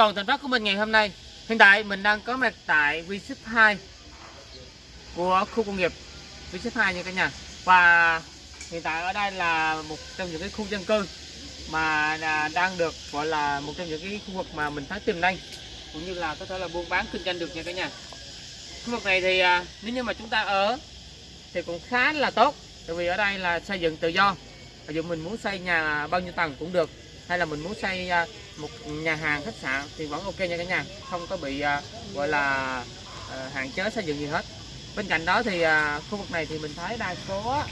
toàn thành phát của mình ngày hôm nay. Hiện tại mình đang có mặt tại V-Ship 2 của khu công nghiệp V-Ship 2 nha cả nhà. Và hiện tại ở đây là một trong những cái khu dân cư mà đang được gọi là một trong những cái khu vực mà mình thấy tiềm năng, cũng như là có thể là buôn bán kinh doanh được nha cả nhà. Khu vực này thì à, nếu như mà chúng ta ở thì cũng khá là tốt, tại vì ở đây là xây dựng tự do. Ví dụ mình muốn xây nhà bao nhiêu tầng cũng được hay là mình muốn xây à, một nhà hàng khách sạn thì vẫn ok nha cả nhà. Không có bị à, gọi là à, hạn chế xây dựng gì hết. Bên cạnh đó thì khu vực này thì mình thấy đa số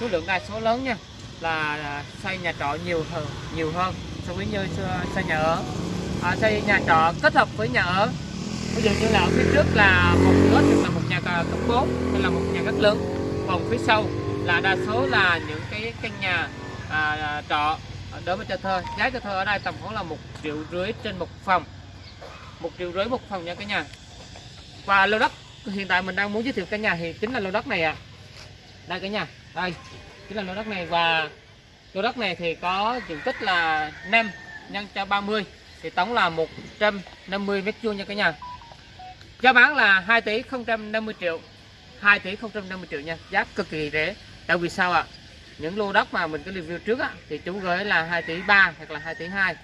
số lượng đa số lớn nha là xây nhà trọ nhiều hơn nhiều hơn so với như xây nhà ở. À, xây nhà trọ kết hợp với nhà ở. Ví dụ như là ở phía trước là một lốt hoặc là một nhà cấp 4 hay là một nhà rất lớn. Còn phía sau là đa số là những cái căn nhà à, trọ. Ờ, đối với cho thuê giá cho thuê ở đây tầm khoảng là một triệu rưỡi trên một phòng. Một triệu rưỡi một phòng nha cả nhà. Và lô đất, hiện tại mình đang muốn giới thiệu căn nhà thì chính là lô đất này ạ. À. đây cả nhà, đây, chính là lô đất này. Và lô đất này thì có diện tích là 5 nhân cho 30 thì tổng là 150 mét vuông nha cả nhà. Giá bán là 2 tỷ 050 triệu 2 tỷ 050 triệu nha. Giá cực kỳ rẻ. Tại vì sao ạ? à? Những lô đất mà mình có review trước á, thì chú gửi là 2 tỷ 3 hoặc là 2 tỷ 2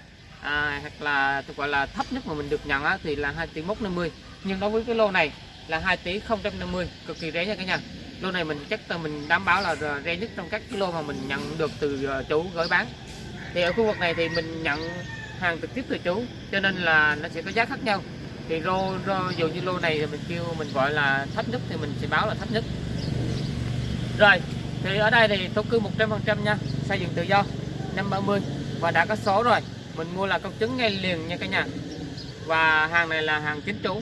à, hoặc là gọi là thấp nhất mà mình được nhận á, thì là 2 tỷ 150 nhưng đối với cái lô này là 2 tỷ 050 cực kỳ rẻ nha cả nhà. Lô này mình chắc là mình đảm bảo là rẻ nhất trong các cái lô mà mình nhận được từ ờ, chủ gửi bán. Thì ở khu vực này thì mình nhận hàng trực tiếp từ chủ cho nên là nó sẽ có giá khác nhau. Thì lô, lô dù như lô này thì mình kêu mình gọi là thấp nhất thì mình sẽ báo là thấp nhất. Rồi thì ở đây thì thổ cư 100% nha xây dựng tự do năm 30 và đã có số rồi. Mình mua là công chứng ngay liền nha cả nhà. Và hàng này là hàng chính chủ.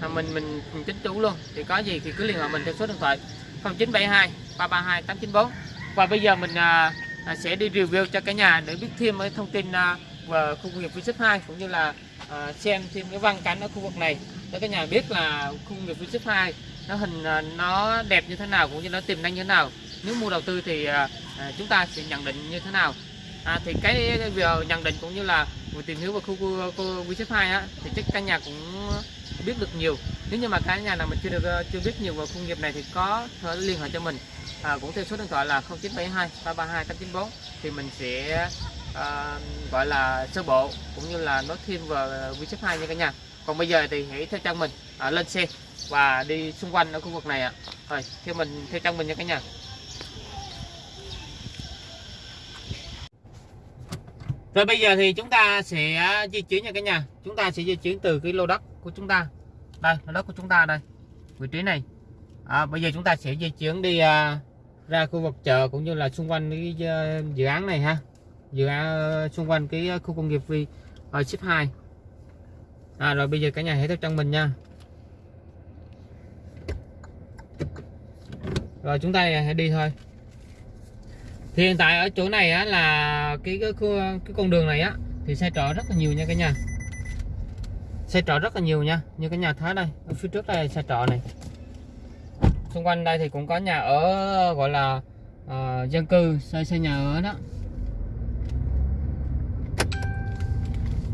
Hàng mình mình chính chủ luôn. Thì có gì thì cứ liên hệ mình theo số điện thoại 0972 332 894 và bây giờ mình à, à, sẽ đi review cho cả nhà để biết thêm cái thông tin à, về khu công nghiệp V 2 cũng như là à, xem thêm cái văn cảnh ở khu vực này. Để cả nhà biết là khu công nghiệp V 2 nó hình à, nó đẹp như thế nào cũng như nó tiềm năng như thế nào nếu mua đầu tư thì à, à, chúng ta sẽ nhận định như thế nào? À, thì cái, việc nhận định cũng như là vừa tìm hiểu về khu khu quý hai á thì chắc căn nhà cũng biết được nhiều. Nếu như mà cái nhà nào mình chưa được à, chưa biết nhiều về khu nghiệp này thì có thể liên hệ cho mình. À, cũng theo số điện thoại là 0972 332 894 thì mình sẽ à, gọi là sơ bộ cũng như là nói thêm về quý xếp hai nha cả nhà. Còn bây giờ thì hãy theo chân mình à, lên xe và đi xung quanh ở khu vực này ạ. À. rồi theo mình theo chân mình nha cả nhà. Rồi bây giờ thì chúng ta sẽ di chuyển nha cả nhà. Chúng ta sẽ di chuyển từ cái lô đất của chúng ta. Đây, lô đất của chúng ta đây. Vị trí này. À, Bây giờ chúng ta sẽ di chuyển đi à, ra khu vực chợ cũng như là xung quanh cái uh, dự án này ha. Dự án uh, xung quanh cái à, khu công nghiệp Vi ở ship 2 à, Rồi bây giờ cả nhà hãy theo chân mình nha. Rồi chúng ta hãy đi thôi thì hiện tại ở chỗ này á, là cái, cái cái con đường này á thì xe trọ rất là nhiều nha cả nhà. Xe trọ rất là nhiều nha như cái nhà thấy đây ở phía trước đây xe trọ này. Xung quanh đây thì cũng có nhà ở gọi là uh, dân cư xây xây nhà ở đó.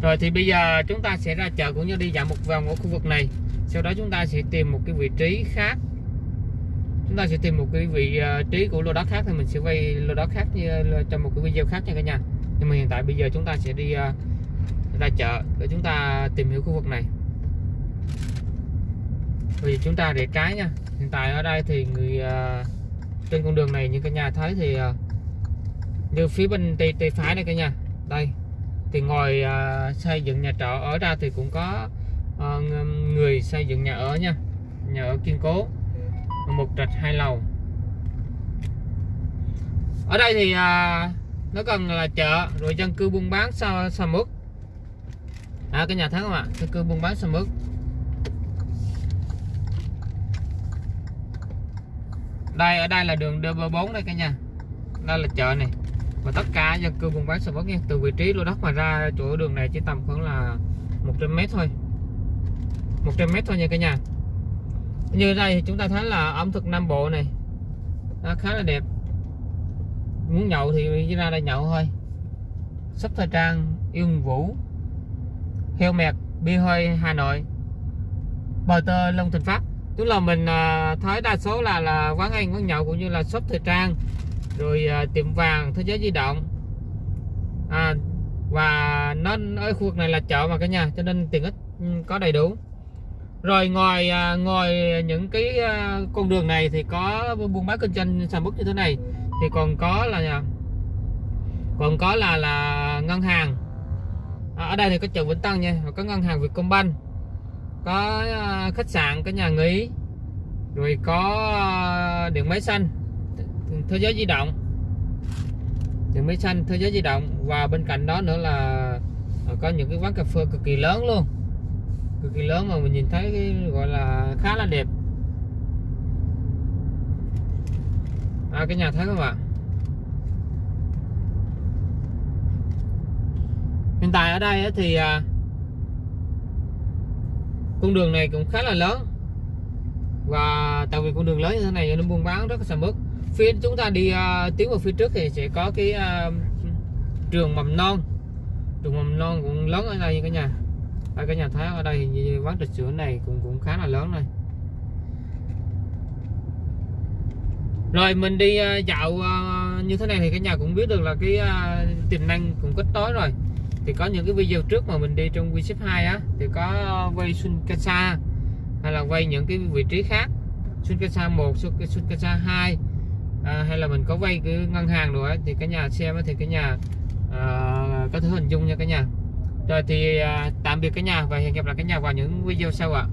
Rồi thì bây giờ chúng ta sẽ ra chợ cũng như đi dạo một vòng ở khu vực này. Sau đó chúng ta sẽ tìm một cái vị trí khác chúng ta sẽ tìm một cái vị à, trí của lô đất khác thì mình sẽ quay lô đất khác như trong một cái video khác nha cả nhà. Nhưng mà hiện tại bây giờ chúng ta sẽ đi à, ra chợ để chúng ta tìm hiểu khu vực này. Vì chúng ta để trái nha. Hiện tại ở đây thì người à, trên con đường này như cả nhà thấy thì như phía bên tay tay phải này cả nhà. Đây. Thì ngồi xây dựng nhà trọ ở ra thì cũng có người xây dựng nhà ở nha. Nhà ở kiên cố một trệt hai lầu. Ở đây thì à, nó cần là chợ rồi dân cư buôn bán sao sao mức à, cái nhà thấy không ạ? Dân cư buôn bán sao mức đây ở đây là đường DB4 đây cả nhà. Đây là chợ này. Và tất cả dân cư buôn bán sao mức nha. Từ vị trí lô đất mà ra chỗ đường này chỉ tầm khoảng là 100 mét thôi. 100 mét thôi nha cả nhà như đây thì chúng ta thấy là ẩm thực Nam Bộ này nó khá là đẹp. Muốn nhậu thì ra đây nhậu thôi. Sắp thời trang yên vũ heo mẹt bi hơi Hà Nội bờ tơ Long Thịnh Phát tức là mình à, thấy đa số là là quán ăn quán nhậu cũng như là shop thời trang rồi à, tiệm vàng thế giới di động. À, và nó ở khu vực này là chợ mà cả nhà cho nên tiện ích ừ, có đầy đủ rồi ngoài ngoài những cái à, con đường này thì có buôn bán kinh doanh sản bút như thế này. Thì còn có là còn có là là ngân hàng. À, ở đây thì có chợ Vĩnh Tân nha có ngân hàng Vietcombank có à, khách sạn có nhà nghỉ rồi có à, điện máy xanh thế giới di động. Điện máy xanh thế giới di động và bên cạnh đó nữa là có những cái quán cà phê cực kỳ lớn luôn cực kỳ lớn mà mình nhìn thấy cái gọi là khá là đẹp. À, cái nhà thấy không ạ? Hiện tại ở đây thì à, con đường này cũng khá là lớn. Và tại vì con đường lớn như thế này cho nên buôn bán rất là sầm uất. Phía chúng ta đi à, tiến vào phía trước thì sẽ có cái à, trường mầm non. Trường mầm non cũng lớn ở đây cả nhà đây cái nhà thái ở đây như quán trà sữa này cũng cũng khá là lớn này. Rồi mình đi à, dạo à, như thế này thì cả nhà cũng biết được là cái à, tiềm năng cũng kết tối rồi. Thì có những cái video trước mà mình đi trong WeShip 2 á thì có quay Sunkasa hay là quay những cái vị trí khác. Sunkasa 1, Sunkasa 2 à, hay là mình có quay cái ngân hàng rồi ấy, thì cả nhà xem thì cả nhà à, có thể hình dung nha cả nhà rồi thì à, tạm biệt cả nhà và hẹn gặp lại cả nhà vào những video sau ạ.